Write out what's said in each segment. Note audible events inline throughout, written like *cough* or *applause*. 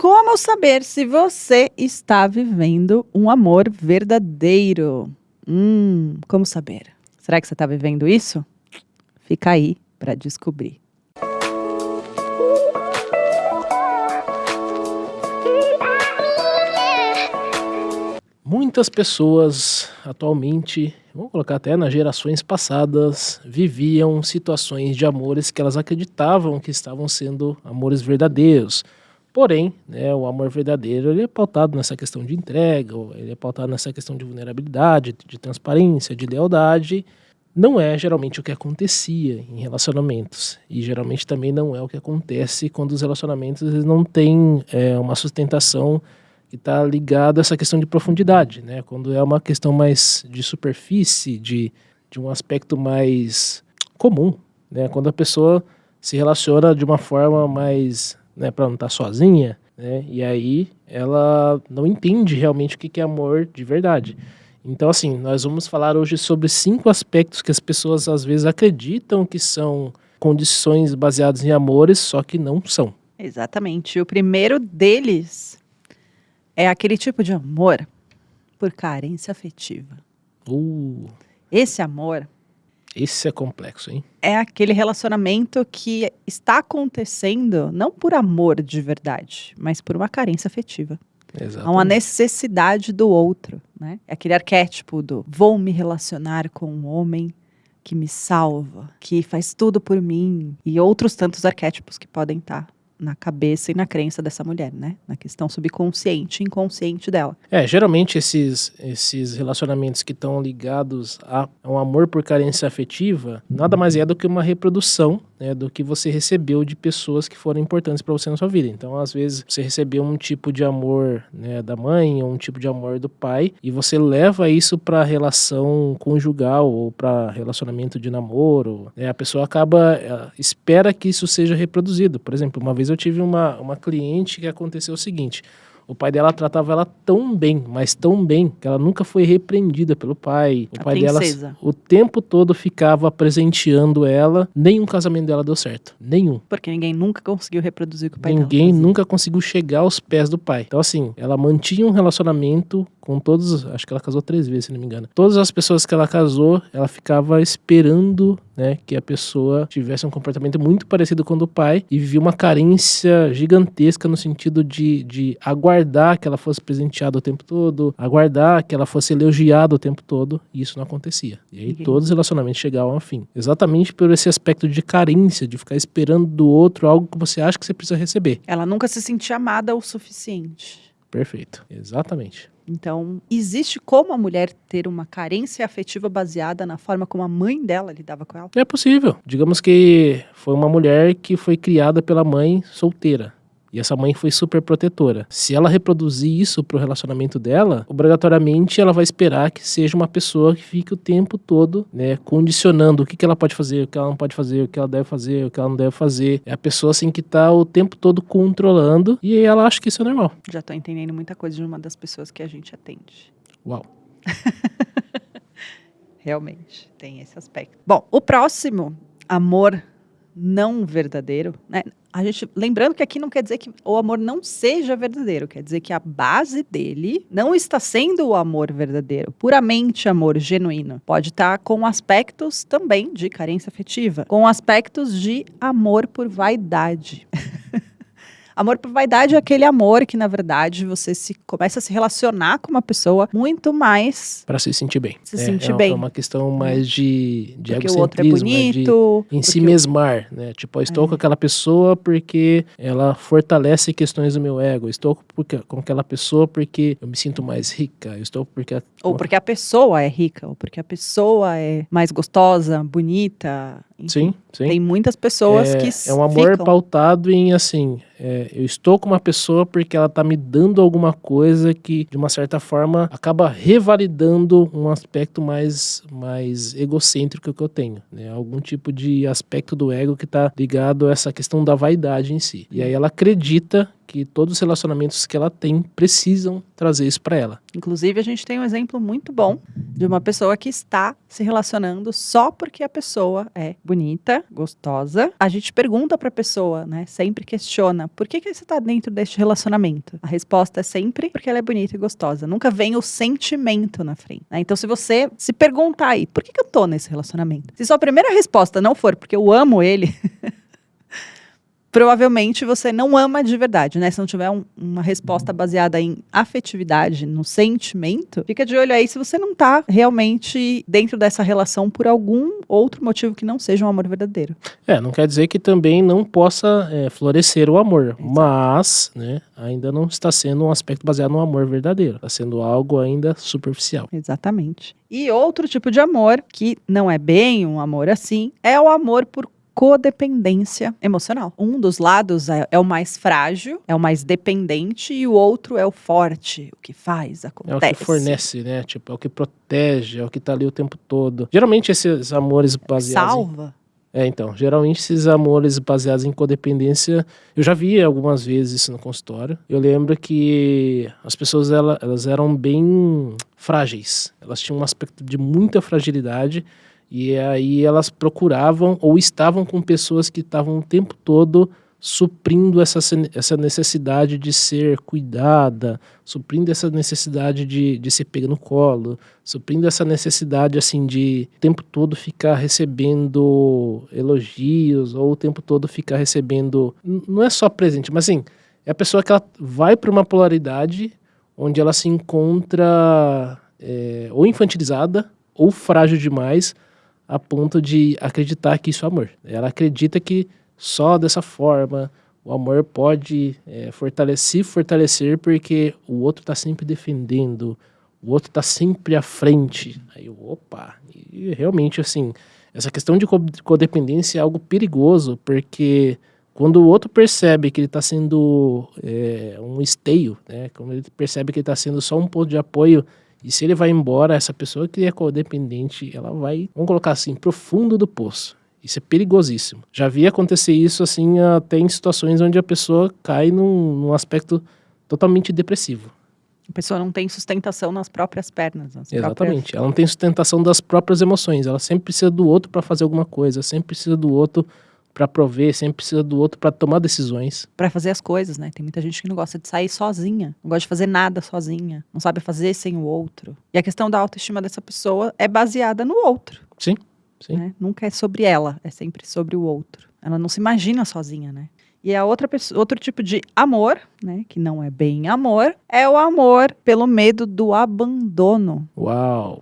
Como saber se você está vivendo um amor verdadeiro? Hum, como saber? Será que você está vivendo isso? Fica aí para descobrir. Muitas pessoas atualmente, vamos colocar até nas gerações passadas, viviam situações de amores que elas acreditavam que estavam sendo amores verdadeiros. Porém, né, o amor verdadeiro ele é pautado nessa questão de entrega, ele é pautado nessa questão de vulnerabilidade, de transparência, de lealdade. Não é geralmente o que acontecia em relacionamentos. E geralmente também não é o que acontece quando os relacionamentos eles não têm é, uma sustentação que está ligado a essa questão de profundidade, né? Quando é uma questão mais de superfície, de, de um aspecto mais comum, né? Quando a pessoa se relaciona de uma forma mais, né, para não estar tá sozinha, né? E aí ela não entende realmente o que é amor de verdade. Então, assim, nós vamos falar hoje sobre cinco aspectos que as pessoas às vezes acreditam que são condições baseadas em amores, só que não são. Exatamente. O primeiro deles é aquele tipo de amor por carência afetiva. Uh. Esse amor. Esse é complexo, hein? É aquele relacionamento que está acontecendo não por amor de verdade, mas por uma carência afetiva. Exatamente. Há uma necessidade do outro, né? É aquele arquétipo do vou me relacionar com um homem que me salva, que faz tudo por mim, e outros tantos arquétipos que podem estar na cabeça e na crença dessa mulher, né? Na questão subconsciente inconsciente dela. É, geralmente esses, esses relacionamentos que estão ligados a um amor por carência afetiva, nada mais é do que uma reprodução né, do que você recebeu de pessoas que foram importantes para você na sua vida. Então, às vezes, você recebeu um tipo de amor né, da mãe ou um tipo de amor do pai e você leva isso para relação conjugal ou para relacionamento de namoro. Né, a pessoa acaba, espera que isso seja reproduzido. Por exemplo, uma vez vez eu tive uma, uma cliente que aconteceu o seguinte: o pai dela tratava ela tão bem, mas tão bem, que ela nunca foi repreendida pelo pai. O A pai princesa. dela o tempo todo ficava presenteando ela. Nenhum casamento dela deu certo. Nenhum. Porque ninguém nunca conseguiu reproduzir o que o pai Ninguém nunca conseguiu chegar aos pés do pai. Então, assim, ela mantinha um relacionamento com todos. Acho que ela casou três vezes, se não me engano. Todas as pessoas que ela casou, ela ficava esperando né, que a pessoa tivesse um comportamento muito parecido com o do pai e vivia uma carência gigantesca no sentido de, de aguardar que ela fosse presenteada o tempo todo, aguardar que ela fosse elogiada o tempo todo, e isso não acontecia. E aí Ninguém- todos os relacionamentos chegavam ao fim. Exatamente por esse aspecto de carência, de ficar esperando do outro algo que você acha que você precisa receber. Ela nunca se sentia amada o suficiente. Perfeito. Exatamente. Então, existe como a mulher ter uma carência afetiva baseada na forma como a mãe dela lidava com ela? É possível. Digamos que foi uma mulher que foi criada pela mãe solteira. E essa mãe foi super protetora. Se ela reproduzir isso pro relacionamento dela, obrigatoriamente ela vai esperar que seja uma pessoa que fique o tempo todo, né, condicionando o que, que ela pode fazer, o que ela não pode fazer, o que ela deve fazer, o que ela não deve fazer. É a pessoa assim que tá o tempo todo controlando e ela acha que isso é normal. Já tô entendendo muita coisa de uma das pessoas que a gente atende. Uau. *laughs* Realmente, tem esse aspecto. Bom, o próximo, amor não verdadeiro, né? A gente, lembrando que aqui não quer dizer que o amor não seja verdadeiro, quer dizer que a base dele não está sendo o amor verdadeiro, puramente amor genuíno. Pode estar com aspectos também de carência afetiva, com aspectos de amor por vaidade. *laughs* Amor por vaidade é aquele amor que, na verdade, você se começa a se relacionar com uma pessoa muito mais Para se sentir bem. Se é, sentir é, bem. É uma questão mais de, de porque o outro é egocentrismo, né, de- bonito. em si mesmar, né? Tipo, estou É. com aquela pessoa porque ela fortalece questões do meu ego. Estou com aquela pessoa porque eu me sinto mais rica. Eu estou porque Ou porque a pessoa é rica, ou porque a pessoa é mais gostosa, bonita. Enfim. sim, sim. Tem muitas pessoas é, que é um amor ficam. pautado em assim, é, eu estou com uma pessoa porque ela tá me dando alguma coisa que de uma certa forma acaba revalidando um aspecto mais mais egocêntrico que eu tenho, né? Algum tipo de aspecto do ego que tá ligado a essa questão da vaidade em si. E aí ela acredita que todos os relacionamentos que ela tem precisam trazer isso para ela. Inclusive, a gente tem um exemplo muito bom de uma pessoa que está se relacionando só porque a pessoa é bonita, gostosa. A gente pergunta para a pessoa, né? Sempre questiona: por que, que você está dentro deste relacionamento? A resposta é sempre porque ela é bonita e gostosa. Nunca vem o sentimento na frente. Né? Então, se você se perguntar aí, por que, que eu tô nesse relacionamento? Se sua primeira resposta não for porque eu amo ele. *laughs* provavelmente você não ama de verdade, né? Se não tiver um, uma resposta baseada em afetividade, no sentimento, fica de olho aí se você não tá realmente dentro dessa relação por algum outro motivo que não seja um amor verdadeiro. É, não quer dizer que também não possa é, florescer o amor, Exato. mas, né, ainda não está sendo um aspecto baseado no amor verdadeiro, está sendo algo ainda superficial. Exatamente. E outro tipo de amor, que não é bem um amor assim, é o amor por codependência emocional. Um dos lados é, é, o mais frágil, é o mais dependente, e o outro é o forte, o que faz, acontece. É o que fornece, né? Tipo, é o que protege, é o que tá ali o tempo todo. Geralmente esses amores baseados. Salva. Em... É, então, geralmente esses amores baseados em codependência, eu já vi algumas vezes isso no consultório. Eu lembro que as pessoas elas eram bem frágeis, elas tinham um aspecto de muita fragilidade e aí elas procuravam ou estavam com pessoas que estavam o tempo todo suprindo essa, essa necessidade de ser cuidada, suprindo essa necessidade de, de ser pega no colo, suprindo essa necessidade assim de o tempo todo ficar recebendo elogios ou o tempo todo ficar recebendo não é só presente, mas assim, é a pessoa que ela vai para uma polaridade onde ela se encontra é, ou infantilizada ou frágil demais a ponto de acreditar que isso é amor. Ela acredita que só dessa forma o amor pode é, fortalecer, fortalecer porque o outro está sempre defendendo, o outro está sempre à frente. Aí, opa, e realmente assim, essa questão de codependência é algo perigoso, porque quando o outro percebe que ele está sendo é, um esteio, né, quando ele percebe que ele está sendo só um ponto de apoio e se ele vai embora, essa pessoa que é codependente, ela vai, vamos colocar assim, profundo do poço. Isso é perigosíssimo. Já vi acontecer isso assim até em situações onde a pessoa cai num, num aspecto totalmente depressivo. A pessoa não tem sustentação nas próprias pernas. Nas Exatamente. Próprias... Ela não tem sustentação das próprias emoções. Ela sempre precisa do outro para fazer alguma coisa, sempre precisa do outro para prover, sempre precisa do outro para tomar decisões. Para fazer as coisas, né? Tem muita gente que não gosta de sair sozinha, não gosta de fazer nada sozinha, não sabe fazer sem o outro. E a questão da autoestima dessa pessoa é baseada no outro. Sim, sim. Né? Nunca é sobre ela, é sempre sobre o outro. Ela não se imagina sozinha, né? E a outra pessoa, outro tipo de amor, né, que não é bem amor, é o amor pelo medo do abandono. Uau.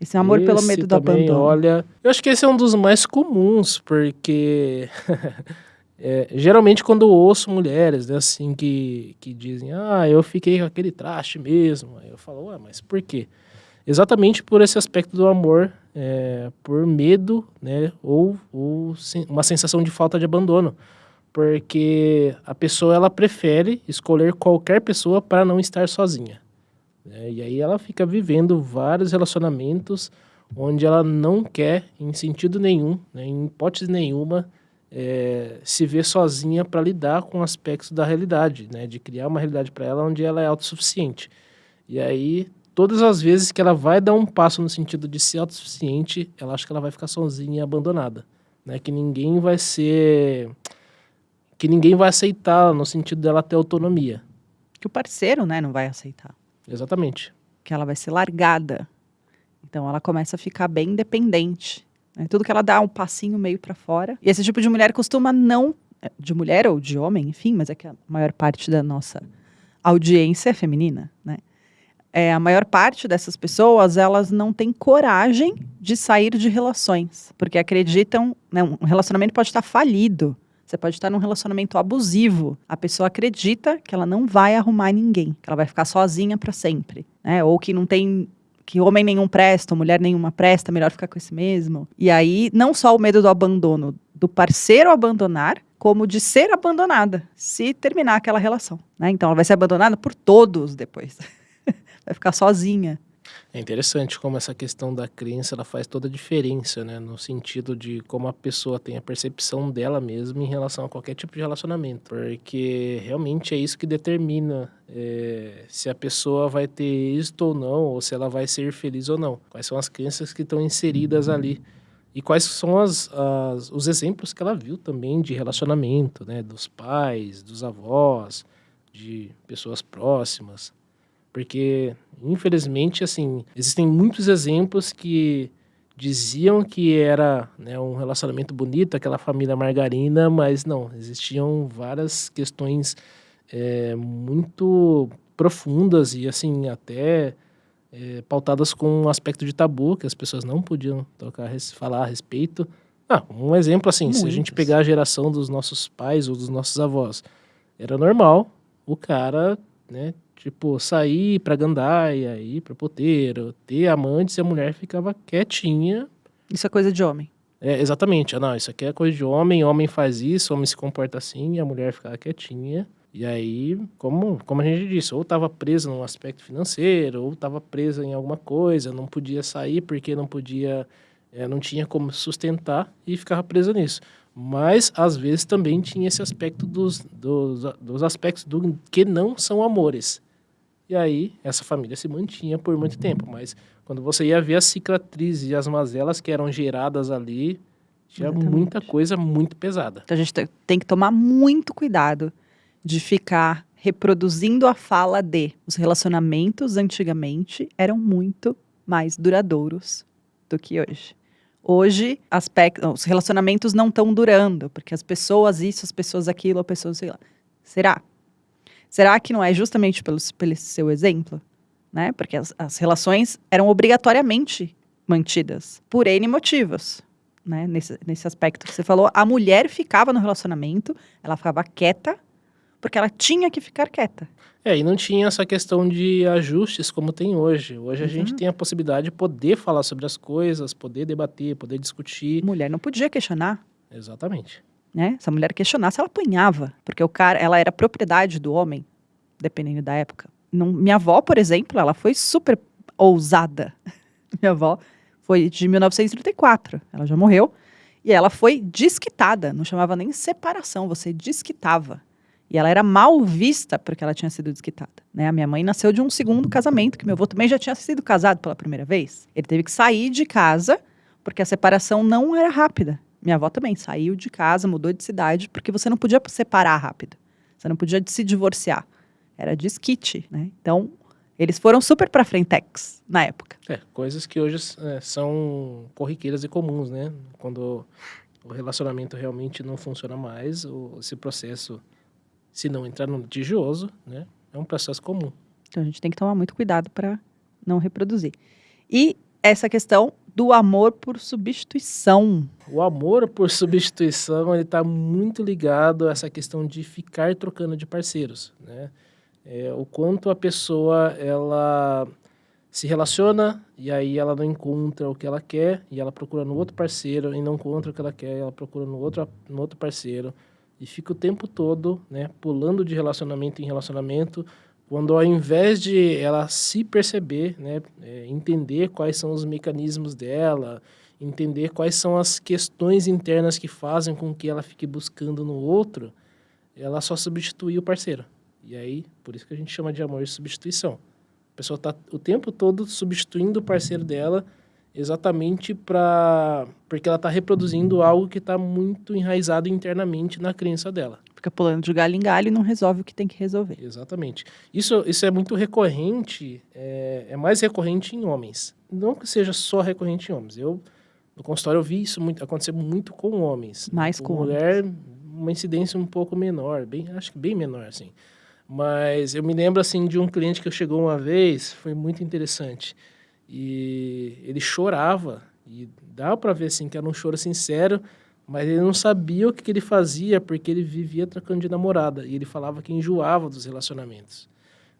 Esse amor esse pelo medo do abandono. Olha, eu acho que esse é um dos mais comuns, porque *laughs* é, geralmente quando eu ouço mulheres, né, assim, que, que dizem, ah, eu fiquei com aquele traste mesmo, aí eu falo, ué, mas por quê? Exatamente por esse aspecto do amor, é, por medo, né, ou, ou uma sensação de falta de abandono. Porque a pessoa, ela prefere escolher qualquer pessoa para não estar sozinha. Né? E aí ela fica vivendo vários relacionamentos onde ela não quer, em sentido nenhum, né, em hipótese nenhuma, é, se ver sozinha para lidar com aspectos da realidade, né, de criar uma realidade para ela onde ela é autossuficiente. E aí, todas as vezes que ela vai dar um passo no sentido de ser autossuficiente, ela acha que ela vai ficar sozinha e abandonada. Né, que ninguém vai ser. que ninguém vai aceitar no sentido dela ter autonomia. Que o parceiro né, não vai aceitar. Exatamente. Que ela vai ser largada. Então ela começa a ficar bem independente. Né? Tudo que ela dá um passinho meio para fora. E esse tipo de mulher costuma não. Eh, de mulher ou de homem, enfim, mas é que a maior parte da nossa audiência é feminina, né? É, a maior parte dessas pessoas, elas não têm coragem de sair de relações, porque acreditam, né, um relacionamento pode estar falido, você pode estar num relacionamento abusivo. A pessoa acredita que ela não vai arrumar ninguém, que ela vai ficar sozinha para sempre, né? Ou que não tem que homem nenhum presta, mulher nenhuma presta, melhor ficar com esse mesmo. E aí, não só o medo do abandono, do parceiro abandonar, como de ser abandonada, se terminar aquela relação. Né? Então, ela vai ser abandonada por todos depois. *laughs* vai ficar sozinha. É interessante como essa questão da crença ela faz toda a diferença, né? No sentido de como a pessoa tem a percepção dela mesma em relação a qualquer tipo de relacionamento. Porque realmente é isso que determina é, se a pessoa vai ter êxito ou não, ou se ela vai ser feliz ou não. Quais são as crenças que estão inseridas ali. E quais são as, as, os exemplos que ela viu também de relacionamento, né? Dos pais, dos avós, de pessoas próximas. Porque, infelizmente, assim, existem muitos exemplos que diziam que era né, um relacionamento bonito, aquela família margarina, mas não, existiam várias questões é, muito profundas e, assim, até é, pautadas com um aspecto de tabu, que as pessoas não podiam tocar, falar a respeito. Ah, um exemplo assim, se a gente pegar a geração dos nossos pais ou dos nossos avós, era normal o cara, né, Tipo, sair pra gandaia, ir pra poteiro, ter amantes e a mulher ficava quietinha. Isso é coisa de homem. É, exatamente. Ah, não, isso aqui é coisa de homem, homem faz isso, homem se comporta assim, e a mulher ficava quietinha. E aí, como, como a gente disse, ou estava presa num aspecto financeiro, ou estava presa em alguma coisa, não podia sair porque não podia, é, não tinha como sustentar e ficava presa nisso. Mas, às vezes, também tinha esse aspecto dos, dos, dos aspectos do que não são amores. E aí, essa família se mantinha por muito tempo. Mas quando você ia ver as cicatrizes e as mazelas que eram geradas ali, tinha Exatamente. muita coisa muito pesada. Então a gente tem que tomar muito cuidado de ficar reproduzindo a fala de os relacionamentos antigamente eram muito mais duradouros do que hoje. Hoje, aspecto, os relacionamentos não estão durando, porque as pessoas isso, as pessoas aquilo, as pessoas sei lá. Será? Será que não é justamente pelo, pelo seu exemplo? Né? Porque as, as relações eram obrigatoriamente mantidas por N motivos. Né? Nesse, nesse aspecto que você falou, a mulher ficava no relacionamento, ela ficava quieta, porque ela tinha que ficar quieta. É, e não tinha essa questão de ajustes como tem hoje. Hoje a gente tem a possibilidade de poder falar sobre as coisas, poder debater, poder discutir. Mulher não podia questionar. Exatamente né? Se a mulher questionasse, ela apanhava, porque o cara, ela era propriedade do homem, dependendo da época. Não, minha avó, por exemplo, ela foi super ousada. *laughs* minha avó foi de 1934, ela já morreu, e ela foi desquitada, não chamava nem separação, você desquitava. E ela era mal vista porque ela tinha sido desquitada. Né? A minha mãe nasceu de um segundo casamento, que meu avô também já tinha sido casado pela primeira vez. Ele teve que sair de casa porque a separação não era rápida. Minha avó também saiu de casa, mudou de cidade, porque você não podia separar rápido. Você não podia se divorciar. Era desquite, né? Então, eles foram super pra frentex na época. É, coisas que hoje é, são corriqueiras e comuns, né? Quando o relacionamento realmente não funciona mais, o, esse processo, se não entrar no litigioso, né? É um processo comum. Então, a gente tem que tomar muito cuidado para não reproduzir. E essa questão do amor por substituição. O amor por substituição ele está muito ligado a essa questão de ficar trocando de parceiros, né? É, o quanto a pessoa ela se relaciona e aí ela não encontra o que ela quer e ela procura no outro parceiro e não encontra o que ela quer, ela procura no outro no outro parceiro e fica o tempo todo, né, pulando de relacionamento em relacionamento quando ao invés de ela se perceber, né, é, entender quais são os mecanismos dela, entender quais são as questões internas que fazem com que ela fique buscando no outro, ela só substitui o parceiro. E aí, por isso que a gente chama de amor de substituição. A pessoa está o tempo todo substituindo o parceiro dela exatamente para porque ela está reproduzindo algo que está muito enraizado internamente na crença dela. Fica pulando de galho em galho e não resolve o que tem que resolver. Exatamente. Isso, isso é muito recorrente, é, é mais recorrente em homens. Não que seja só recorrente em homens. Eu, no consultório, eu vi isso muito, acontecer muito com homens. Mais com, com mulher, homens. uma incidência um pouco menor, bem, acho que bem menor, assim. Mas eu me lembro, assim, de um cliente que chegou uma vez, foi muito interessante e ele chorava, e dá para ver assim que era um choro sincero, mas ele não sabia o que, que ele fazia porque ele vivia trocando de namorada e ele falava que enjoava dos relacionamentos.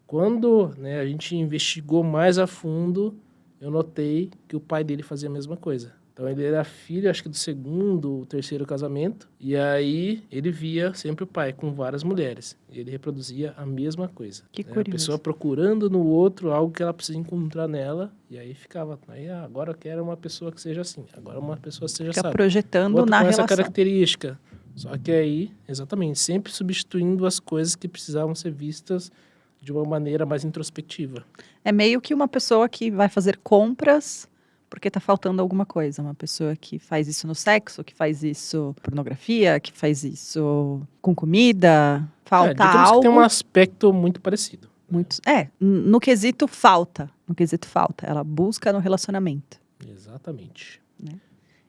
Quando né, a gente investigou mais a fundo, eu notei que o pai dele fazia a mesma coisa. Então ele era filho, acho que do segundo ou terceiro casamento, e aí ele via sempre o pai com várias mulheres. E ele reproduzia a mesma coisa. Que né? curioso. A pessoa procurando no outro algo que ela precisa encontrar nela, e aí ficava, aí ah, agora eu quero uma pessoa que seja assim, agora uma pessoa que seja Fica sabe. projetando Outro na com essa relação. característica. Só que aí, exatamente, sempre substituindo as coisas que precisavam ser vistas de uma maneira mais introspectiva. É meio que uma pessoa que vai fazer compras porque tá faltando alguma coisa. Uma pessoa que faz isso no sexo, que faz isso pornografia, que faz isso com comida. é, Falta digamos algo. que tem um aspecto muito parecido. Muito, é, no quesito falta. No quesito falta. Ela busca no relacionamento. Exatamente.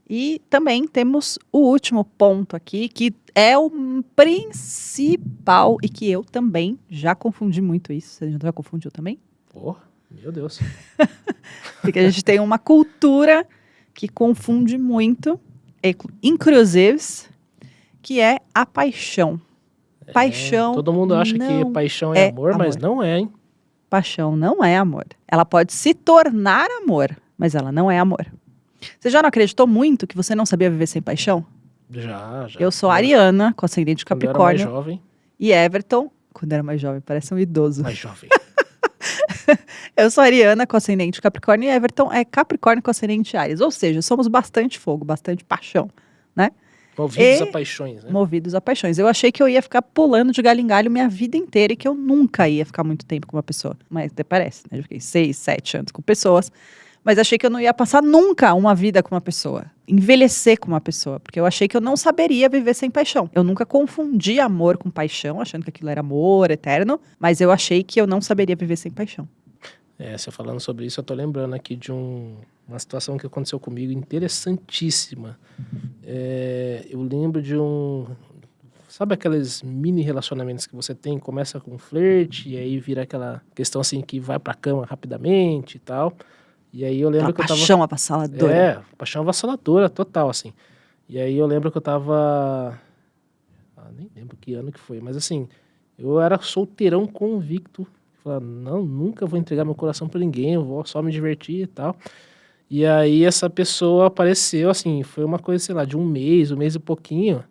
E também temos o último ponto aqui, que é o principal e que eu também já confundi muito isso. Você já confundiu também? Porra, meu Deus. *laughs* Porque a gente tem uma cultura que confunde muito, inclu- inclusive, que é a paixão. Paixão É, todo mundo acha que paixão é, é amor, mas amor. não é, hein? Paixão não é amor. Ela pode se tornar amor, mas ela não é amor. Você já não acreditou muito que você não sabia viver sem paixão? Já, já. Eu sou Ariana, com ascendente de quando era mais Capricórnio, jovem, e Everton, quando era mais jovem, parece um idoso. mais jovem. *laughs* *laughs* Eu sou Ariana, com ascendente de Capricórnio, e Everton é Capricórnio com ascendente de Ares. Ou seja, somos bastante fogo, bastante paixão, Movidos E- a paixões, né? movidos a paixões. Eu achei que eu ia ficar pulando de galho em galho minha vida inteira e que eu nunca ia ficar muito tempo com uma pessoa. Mas até parece, né? Eu fiquei seis, sete anos com pessoas. Mas achei que eu não ia passar nunca uma vida com uma pessoa. Envelhecer com uma pessoa. Porque eu achei que eu não saberia viver sem paixão. Eu nunca confundi amor com paixão, achando que aquilo era amor eterno. Mas eu achei que eu não saberia viver sem paixão. É, você falando sobre isso, eu tô lembrando aqui de um- uma situação que aconteceu comigo interessantíssima. É, eu lembro de um. Sabe aqueles mini relacionamentos que você tem? Começa com um flerte, e aí vira aquela questão assim que vai pra cama rapidamente e tal. E aí eu lembro Aquela que eu tava. paixão avassaladora. É, paixão avassaladora, total, assim. E aí eu lembro que eu tava. Ah, nem lembro que ano que foi, mas assim, eu era solteirão convicto. Falava, não, nunca vou entregar meu coração pra ninguém, eu vou só me divertir e tal. E aí essa pessoa apareceu, assim, foi uma coisa, sei lá, de um mês, um mês e pouquinho.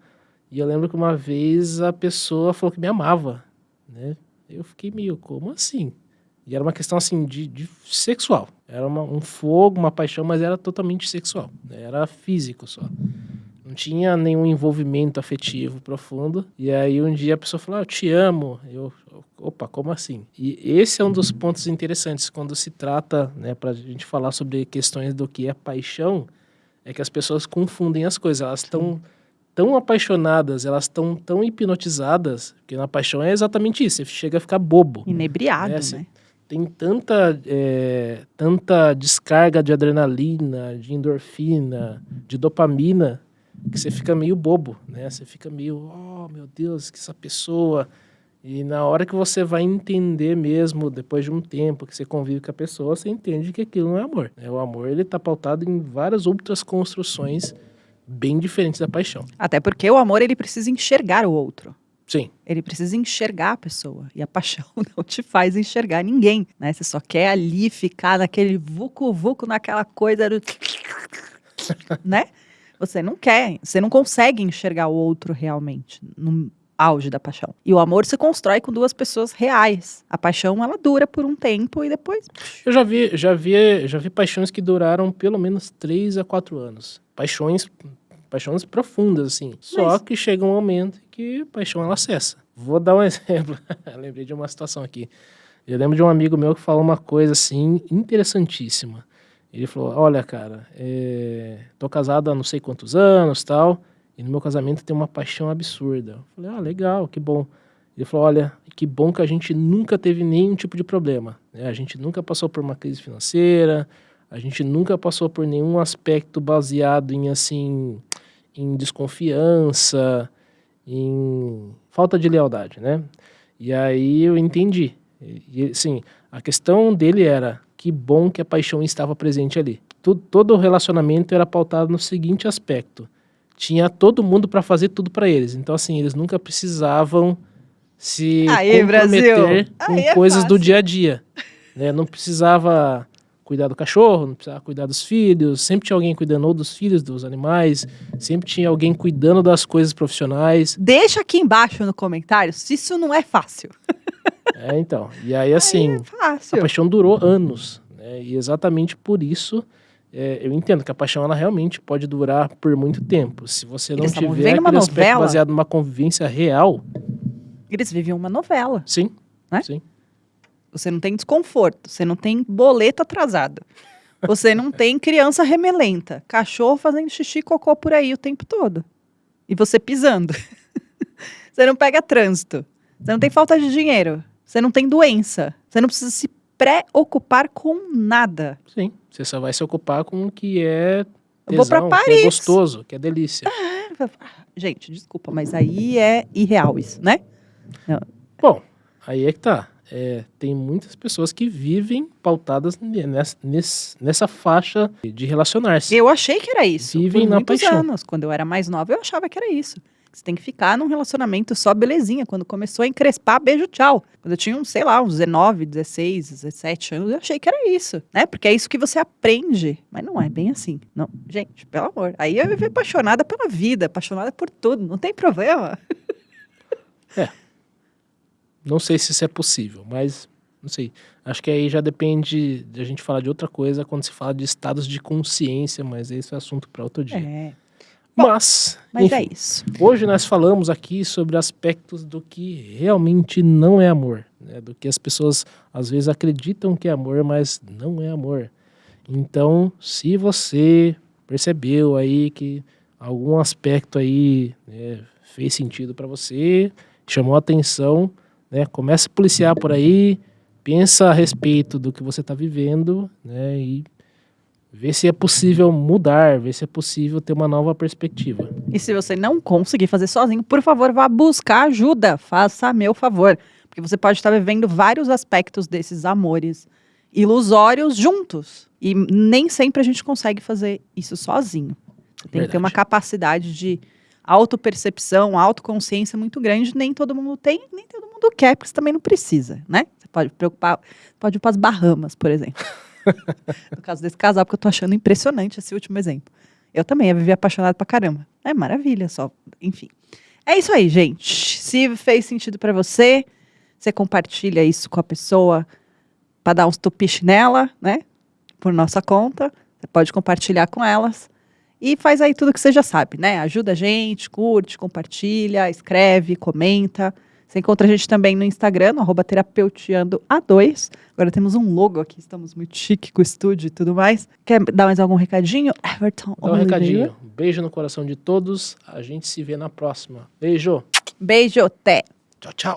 E eu lembro que uma vez a pessoa falou que me amava, né? Eu fiquei meio, como assim? E era uma questão, assim, de, de sexual. Era uma- um fogo, uma paixão, mas era totalmente sexual. né? Era físico só. Não tinha nenhum envolvimento afetivo profundo. E aí um dia a pessoa falou, ah, eu te amo. Eu, opa, como assim? E esse é um dos pontos interessantes quando se trata, né, pra gente falar sobre questões do que é paixão, é que as pessoas confundem as coisas. Elas estão tão apaixonadas, elas estão tão hipnotizadas, que na paixão é exatamente isso, você chega a ficar bobo. Inebriado, É, assim, né? Tem tanta, é, tanta descarga de adrenalina, de endorfina, de dopamina, que você fica meio bobo, né? Você fica meio, oh meu Deus, que essa pessoa. E na hora que você vai entender mesmo, depois de um tempo que você convive com a pessoa, você entende que aquilo não é amor. né? O amor ele está pautado em várias outras construções bem diferentes da paixão. Até porque o amor ele precisa enxergar o outro. Sim, Ele precisa enxergar a pessoa. E a paixão *laughs* não te faz enxergar ninguém, né? Você só quer ali ficar naquele vucu-vucu, naquela coisa do... *laughs* né? Você não quer, você não consegue enxergar o outro realmente no auge da paixão. E o amor se constrói com duas pessoas reais. A paixão, ela dura por um tempo e depois... Eu já vi, já vi, já vi paixões que duraram pelo menos 3 a 4 anos. Paixões, paixões profundas, assim. Só Mas- que chega um momento que a paixão ela cessa. Vou dar um *laughs* exemplo. Lembrei de uma situação aqui. Eu lembro de um amigo meu que falou uma coisa assim interessantíssima. Ele falou: Olha, cara, é, tô casado há não sei quantos anos, tal, e no meu casamento tem uma paixão absurda. Eu falei: Ah, legal, que bom. Ele falou: Olha, que bom que a gente nunca teve nenhum tipo de problema. né? A gente nunca passou por uma crise financeira, a gente nunca passou por nenhum aspecto baseado em assim, em desconfiança, em falta de lealdade, né? E aí eu entendi. E, assim, a questão dele era que bom que a paixão estava presente ali. Tudo, todo o relacionamento era pautado no seguinte aspecto: tinha todo mundo para fazer tudo para eles. Então assim, eles nunca precisavam se Aí, comprometer Brasil! com Aí é coisas do fácil. dia a dia. Né? Não precisava cuidar do cachorro, não precisava cuidar dos filhos, sempre tinha alguém cuidando ou dos filhos, dos animais, sempre tinha alguém cuidando das coisas profissionais. Deixa aqui embaixo no comentário se isso não é fácil. *laughs* É, então. E aí, assim, é fácil. a paixão durou anos. Né? E exatamente por isso é, eu entendo que a paixão ela realmente pode durar por muito tempo. Se você não Eles tiver aquele aspecto novela. baseado numa convivência real, Eles viviam uma novela. sim. Né? Sim. Você não tem desconforto, você não tem boleto atrasado. Você não tem criança remelenta, cachorro fazendo xixi e cocô por aí o tempo todo. E você pisando. *laughs* você não pega trânsito. Você não tem falta de dinheiro. Você não tem doença. Você não precisa se preocupar com nada. Sim. Você só vai se ocupar com o que é Eu vou pra tesão, que Paris. é gostoso, que é delícia. Gente, desculpa, mas aí é irreal isso, né? Bom, aí é que tá. É, tem muitas pessoas que vivem pautadas nessa, nessa, faixa de relacionar-se. Eu achei que era isso. Vivem por na muitos paixão. anos. Quando eu era mais nova, eu achava que era isso. Você tem que ficar num relacionamento só belezinha. Quando começou a encrespar, beijo, tchau. Quando eu tinha, uns, sei lá, uns 19, 16, 17 anos, eu achei que era isso, né? Porque é isso que você aprende. Mas não é bem assim. Não, gente, pelo amor. Aí eu vivi apaixonada pela vida, apaixonada por tudo. Não tem problema. *laughs* Não sei se isso é possível, mas não sei. Acho que aí já depende de a gente falar de outra coisa quando se fala de estados de consciência, mas esse é assunto para outro dia. É. Bom, Mas, Mas enfim, é isso. hoje nós falamos aqui sobre aspectos do que realmente não é amor, né? do que as pessoas às vezes acreditam que é amor, mas não é amor. Então, se você percebeu aí que algum aspecto aí né, fez sentido para você, chamou a atenção, né, começa a policiar por aí, pensa a respeito do que você está vivendo, né, e vê se é possível mudar, vê se é possível ter uma nova perspectiva. E se você não conseguir fazer sozinho, por favor, vá buscar ajuda. Faça meu favor. Porque você pode estar vivendo vários aspectos desses amores ilusórios juntos. E nem sempre a gente consegue fazer isso sozinho. Você tem que ter uma Verdade. capacidade de autopercepção, autoconsciência muito grande. Nem todo mundo tem, nem todo mundo quer, porque você também não precisa, né? Você pode preocupar, pode ir para as Bahamas, por exemplo. *laughs* no caso desse casal, porque eu tô achando impressionante esse último exemplo. Eu também ia viver apaixonado pra caramba. É maravilha, só. Enfim. É isso aí, gente. Se fez sentido pra você, você compartilha isso com a pessoa pra dar uns tupiche nela, né? Por nossa conta. Você pode compartilhar com elas. E faz aí tudo que você já sabe, né? Ajuda a gente, curte, compartilha, escreve, comenta. Você encontra a gente também no Instagram, no arroba terapeuteando A2. Agora temos um logo aqui, estamos muito chique com o estúdio e tudo mais. Quer dar mais algum recadinho? Everton Dá um Oliveira. recadinho. Beijo no coração de todos. A gente se vê na próxima. Beijo. Beijo, até! Tchau, tchau.